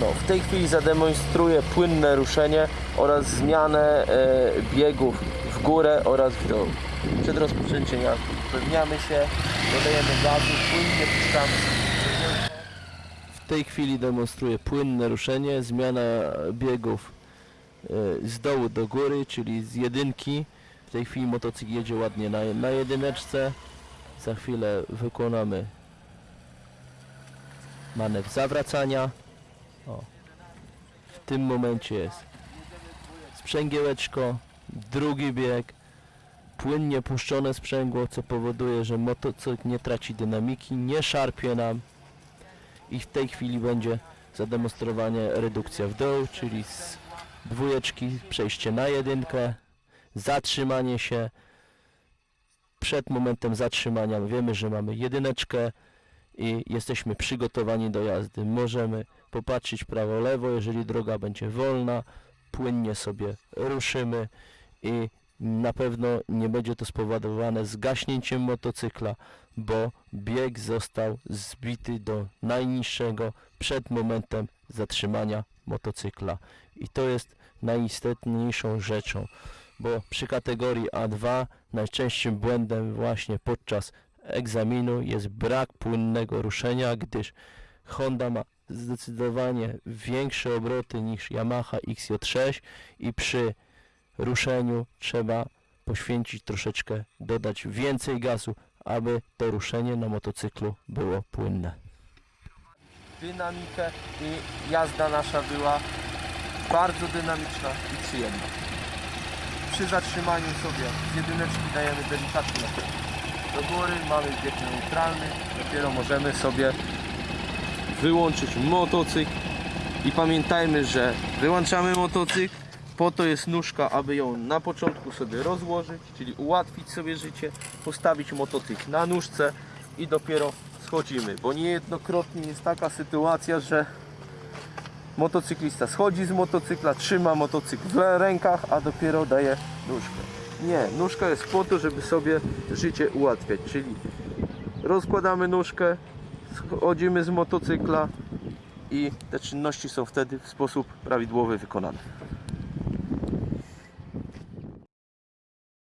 No, w tej chwili zademonstruję płynne ruszenie oraz zmianę e, biegów w górę oraz w dół. Przed rozpoczęciem jazdy upewniamy się, dodajemy gazu, płynnie puszczamy. W tej chwili demonstruję płynne ruszenie, zmiana biegów e, z dołu do góry, czyli z jedynki. W tej chwili motocykl jedzie ładnie na, na jedyneczce. Za chwilę wykonamy manewr zawracania. O. W tym momencie jest sprzęgiełeczko, drugi bieg, płynnie puszczone sprzęgło, co powoduje, że motocykl nie traci dynamiki, nie szarpie nam i w tej chwili będzie zademonstrowanie redukcja w dół, czyli z dwójeczki przejście na jedynkę, zatrzymanie się. Przed momentem zatrzymania wiemy, że mamy jedyneczkę i jesteśmy przygotowani do jazdy. Możemy popatrzeć prawo, lewo, jeżeli droga będzie wolna, płynnie sobie ruszymy i na pewno nie będzie to spowodowane zgaśnięciem motocykla, bo bieg został zbity do najniższego przed momentem zatrzymania motocykla. I to jest najistotniejszą rzeczą, bo przy kategorii A2 najczęstszym błędem właśnie podczas egzaminu jest brak płynnego ruszenia, gdyż Honda ma zdecydowanie większe obroty niż Yamaha XJ6 i przy ruszeniu trzeba poświęcić troszeczkę, dodać więcej gazu, aby to ruszenie na motocyklu było płynne. Dynamikę i jazda nasza była bardzo dynamiczna i przyjemna. Przy zatrzymaniu sobie z jedyneczki dajemy delikatnie do góry, mamy bieg neutralny, dopiero możemy sobie wyłączyć motocykl i pamiętajmy, że wyłączamy motocykl, po to jest nóżka, aby ją na początku sobie rozłożyć, czyli ułatwić sobie życie, postawić motocykl na nóżce i dopiero schodzimy, bo niejednokrotnie jest taka sytuacja, że motocyklista schodzi z motocykla, trzyma motocykl w rękach, a dopiero daje nóżkę. Nie, nóżka jest po to, żeby sobie życie ułatwiać, czyli rozkładamy nóżkę, schodzimy z motocykla i te czynności są wtedy w sposób prawidłowy wykonane.